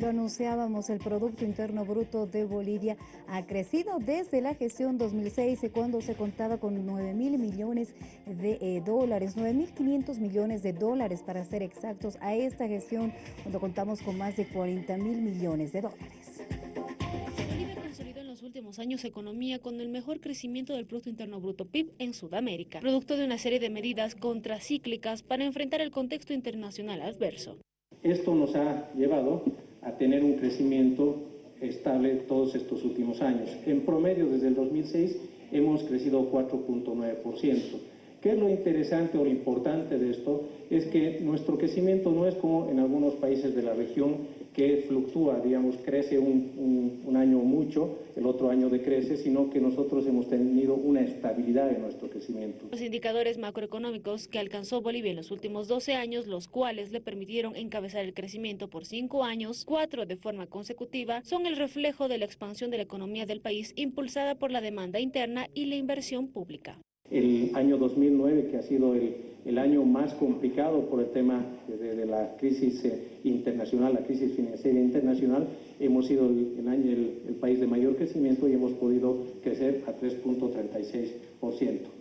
Lo anunciábamos, el Producto Interno Bruto de Bolivia ha crecido desde la gestión 2006, cuando se contaba con 9 mil millones de eh, dólares, 9 mil 500 millones de dólares para ser exactos, a esta gestión cuando contamos con más de 40 mil millones de dólares en los últimos años economía con el mejor crecimiento del Producto Interno Bruto PIB en Sudamérica, producto de una serie de medidas contracíclicas para enfrentar el contexto internacional adverso. Esto nos ha llevado a tener un crecimiento estable todos estos últimos años. En promedio, desde el 2006, hemos crecido 4.9%. ¿Qué es lo interesante o lo importante de esto? Es que nuestro crecimiento no es como en algunos países de la región que fluctúa, digamos, crece un, año mucho, el otro año decrece, sino que nosotros hemos tenido una estabilidad en nuestro crecimiento. Los indicadores macroeconómicos que alcanzó Bolivia en los últimos 12 años, los cuales le permitieron encabezar el crecimiento por cinco años, cuatro de forma consecutiva, son el reflejo de la expansión de la economía del país impulsada por la demanda interna y la inversión pública. El año 2009, que ha sido el, el año más complicado por el tema de, la crisis eh, internacional, la crisis financiera internacional, hemos sido el, año, el país de mayor crecimiento y hemos podido crecer a 3.36%.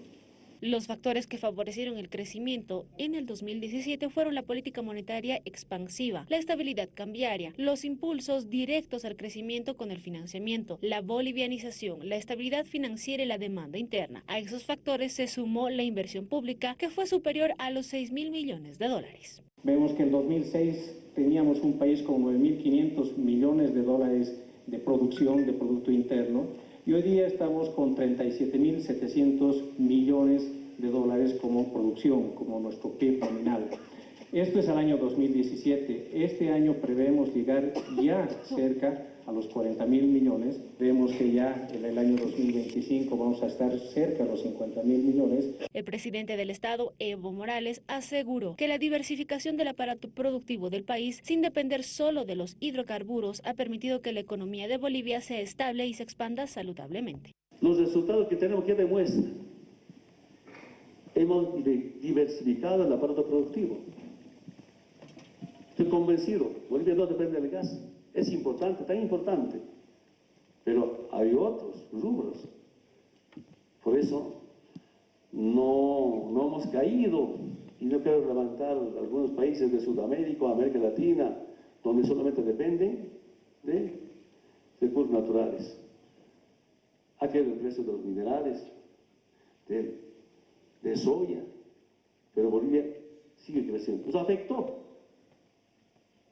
Los factores que favorecieron el crecimiento en el 2017 fueron la política monetaria expansiva, la estabilidad cambiaria, los impulsos directos al crecimiento con el financiamiento, la bolivianización, la estabilidad financiera y la demanda interna. A esos factores se sumó la inversión pública, que fue superior a los 6 mil millones de dólares. Vemos que en 2006 teníamos un país con 9.500 millones de dólares de producción de Producto Interno y hoy día estamos con 37.700 millones de dólares como producción, como nuestro PIB nominal. Esto es el año 2017. Este año prevemos llegar ya cerca a los 40 mil millones. Vemos que ya en el año 2025 vamos a estar cerca de los 50 mil millones. El presidente del Estado, Evo Morales, aseguró que la diversificación del aparato productivo del país, sin depender solo de los hidrocarburos, ha permitido que la economía de Bolivia sea estable y se expanda saludablemente. Los resultados que tenemos que demuestran, hemos diversificado el aparato productivo. Estoy convencido, Bolivia no depende del gas es importante, tan importante, pero hay otros rubros. Por eso no, no hemos caído y no quiero levantar algunos países de Sudamérica, América Latina, donde solamente dependen de recursos naturales. Aquí el precio de los minerales, de, de soya, pero Bolivia sigue creciendo. Nos afectó,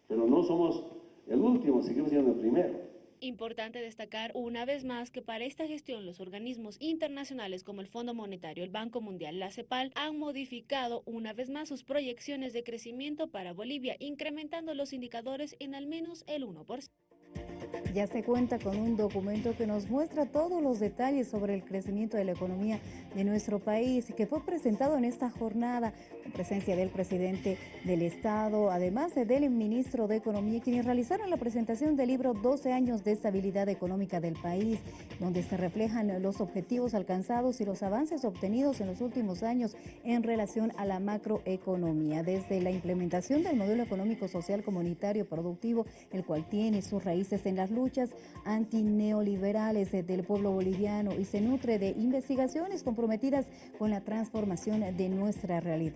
pero no somos el último, seguimos siendo el primero. Importante destacar una vez más que para esta gestión los organismos internacionales como el Fondo Monetario, el Banco Mundial, la CEPAL han modificado una vez más sus proyecciones de crecimiento para Bolivia, incrementando los indicadores en al menos el 1%. Ya se cuenta con un documento que nos muestra todos los detalles sobre el crecimiento de la economía de nuestro país que fue presentado en esta jornada. En presencia del presidente del Estado, además del ministro de Economía, quienes realizaron la presentación del libro 12 años de estabilidad económica del país, donde se reflejan los objetivos alcanzados y los avances obtenidos en los últimos años en relación a la macroeconomía, desde la implementación del modelo económico social comunitario productivo, el cual tiene sus en las luchas antineoliberales del pueblo boliviano y se nutre de investigaciones comprometidas con la transformación de nuestra realidad.